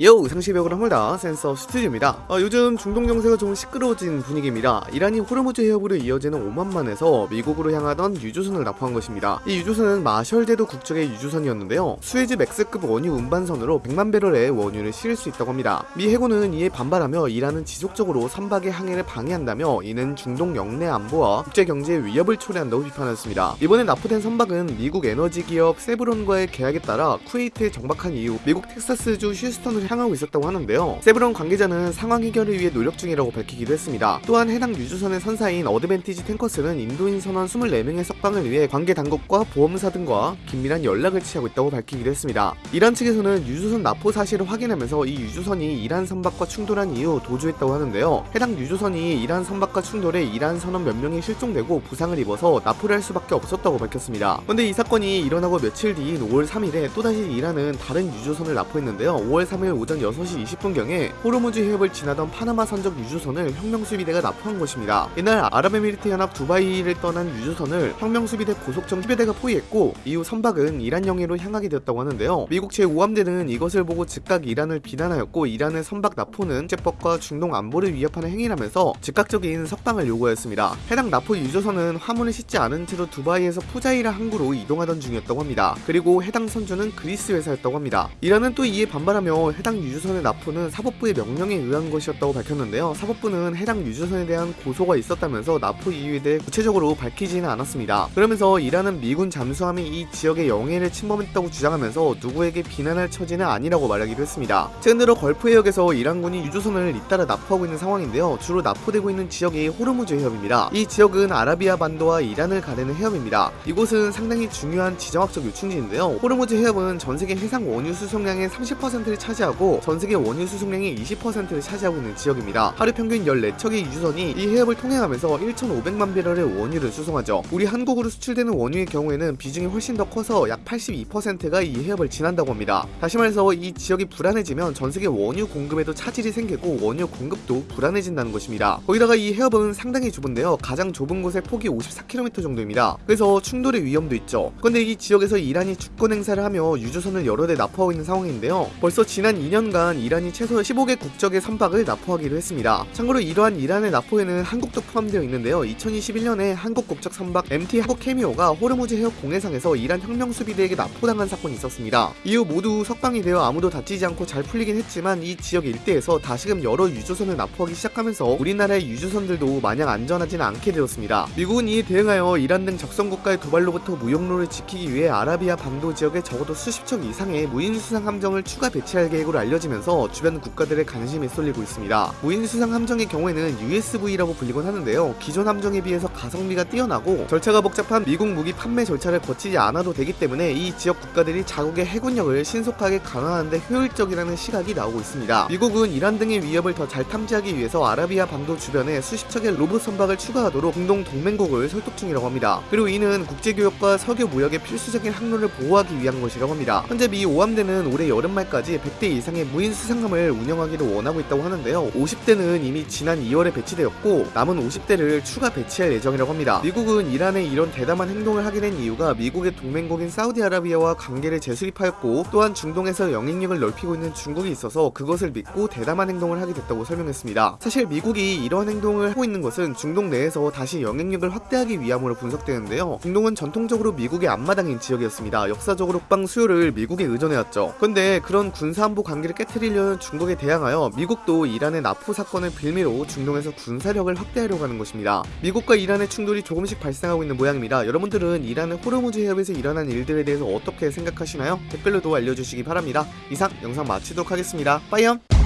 요 상시벽을 합니다 센서 스튜디오입니다. 어, 요즘 중동 정세가 좀 시끄러워진 분위기입니다. 이란이 호르무즈 해협으로 이어지는 오만만에서 미국으로 향하던 유조선을 나포한 것입니다. 이 유조선은 마셜 제도 국적의 유조선이었는데요. Suezmax급 원유 운반선으로 100만 배럴의 원유를 실을 수 있다고 합니다. 미 해군은 이에 반발하며 이란은 지속적으로 선박의 항해를 방해한다며 이는 중동 역내 안보와 국제 경제에 위협을 초래한다고 비판했습니다. 이번에 나포된 선박은 미국 에너지 기업 셰브론과의 계약에 따라 쿠웨이트에 정박한 이후 미국 텍사스주 휴스턴을 향하고 있었다고 하는데요. 셰브론 관계자는 상황 해결을 위해 노력 중이라고 밝히기도 했습니다. 또한 해당 유조선의 선사인 어드밴티지 탱커스는 인도인 선원 24명의 석방을 위해 관계 당국과 보험사 등과 긴밀한 연락을 취하고 있다고 밝히기도 했습니다. 이란 측에서는 유조선 납포 사실을 확인하면서 이 유조선이 이란 선박과 충돌한 이후 도주했다고 하는데요. 해당 유조선이 이란 선박과 충돌해 이란 선원 몇 명이 실종되고 부상을 입어서 납포를 할 수밖에 없었다고 밝혔습니다. 그런데 이 사건이 일어나고 며칠 뒤인 5월 3일에 또다시 이란은 다른 유조선을 납포했는데요. 5월 3일 오전 6시 20분경에 호르무즈 해협을 지나던 파나마 선적 유조선을 혁명수비대가 납포한 것입니다. 이날 아랍에미리트 연합 두바이를 떠난 유조선을 혁명수비대 고속정 수비대가 포위했고 이후 선박은 이란 영해로 향하게 되었다고 하는데요. 미국 제5함대는 이것을 보고 즉각 이란을 비난하였고 이란의 선박 납포는 국제법과 중동 안보를 위협하는 행위라면서 즉각적인 석방을 요구하였습니다. 해당 나포 유조선은 화물을 싣지 않은 채로 두바이에서 푸자이라 항구로 이동하던 중이었다고 합니다. 그리고 해당 선주는 그리스 회사였다고 합니다. 이란은 또 이에 반발하며 해당 유조선의 나포는 사법부의 명령에 의한 것이었다고 밝혔는데요. 사법부는 해당 유조선에 대한 고소가 있었다면서 나포 이유에 대해 구체적으로 밝히지는 않았습니다. 그러면서 이란은 미군 잠수함이 이 지역의 영해를 침범했다고 주장하면서 누구에게 비난할 처지는 아니라고 말하기도 했습니다. 최근 들어 걸프 해역에서 이란군이 유조선을 잇따라 나포하고 있는 상황인데요. 주로 나포되고 있는 지역이 호르무즈 해협입니다. 이 지역은 아라비아 반도와 이란을 가르는 해협입니다. 이곳은 상당히 중요한 지정학적 요충지인데요. 호르무즈 해협은 전 세계 해상 원유 수송량의 30%를 차지하고 전 세계 원유 수송량의 20%를 차지하고 있는 지역입니다. 하루 평균 14척의 유조선이 이 해협을 통행하면서 1,500만 배럴의 원유를 수송하죠. 우리 한국으로 수출되는 원유의 경우에는 비중이 훨씬 더 커서 약 82%가 이 해협을 지난다고 합니다. 다시 말해서 이 지역이 불안해지면 전 세계 원유 공급에도 차질이 생기고 원유 공급도 불안해진다는 것입니다. 거기다가 이 해협은 상당히 좁은데요. 가장 좁은 곳의 폭이 54km 정도입니다. 그래서 충돌의 위험도 있죠. 그런데 이 지역에서 이란이 주권 행사를 하며 유조선을 여러 대 납포하고 있는 상황인데요. 벌써 지난 2년간 이란이 최소 15개 국적의 선박을 납포하기로 했습니다. 참고로 이러한 이란의 납포에는 한국도 포함되어 있는데요. 2021년에 한국 국적 선박 MT 한국 케미오가 호르무즈 해협 공해상에서 이란 혁명 수비대에게 납포당한 사건이 있었습니다. 이후 모두 석방이 되어 아무도 다치지 않고 잘 풀리긴 했지만 이 지역 일대에서 다시금 여러 유조선을 납포하기 시작하면서 우리나라의 유조선들도 마냥 안전하지는 않게 되었습니다. 미국은 이에 대응하여 이란 등 적성 국가의 도발로부터 무역로를 지키기 위해 아라비아 반도 지역에 적어도 수십 척 이상의 무인 수상 함정을 추가 배치할 계획으로 알려지면서 주변 국가들의 관심이 쏠리고 있습니다. 무인 수상 함정의 경우에는 USV라고 불리곤 하는데요. 기존 함정에 비해서 가성비가 뛰어나고 절차가 복잡한 미국 무기 판매 절차를 거치지 않아도 되기 때문에 이 지역 국가들이 자국의 해군력을 신속하게 강화하는데 효율적이라는 시각이 나오고 있습니다. 미국은 이란 등의 위협을 더 잘 탐지하기 위해서 아라비아 반도 주변에 수십 척의 로봇 선박을 추가하도록 공동 동맹국을 설득 중이라고 합니다. 그리고 이는 국제교역과 석유 무역의 필수적인 항로를 보호하기 위한 것이라고 합니다. 현재 미 5함대는 올해 여름 말까지 100대 이상의 무인 수상함을 운영하기를 원하고 있다고 하는데요. 50대는 이미 지난 2월에 배치되었고 남은 50대를 추가 배치할 예정이라고 합니다. 미국은 이란의 이런 대담한 행동을 하게 된 이유가 미국의 동맹국인 사우디아라비아와 관계를 재수립하였고 또한 중동에서 영향력을 넓히고 있는 중국이 있어서 그것을 믿고 대담한 행동을 하게 됐다고 설명했습니다. 사실 미국이 이러한 행동을 하고 있는 것은 중동 내에서 다시 영향력을 확대하기 위함으로 분석되는데요. 중동은 전통적으로 미국의 앞마당인 지역이었습니다. 역사적으로 국방 수요를 미국에 의존해왔죠. 그런데 그런 군사안보 관계를 깨뜨리려는 중국에 대항하여 미국도 이란의 나포 사건을 빌미로 중동에서 군사력을 확대하려고 하는 것입니다. 미국과 이란의 충돌이 조금씩 발생하고 있는 모양입니다. 여러분들은 이란의 호르무즈 해협에서 일어난 일들에 대해서 어떻게 생각하시나요? 댓글로도 알려주시기 바랍니다. 이상 영상 마치도록 하겠습니다. 빠이염!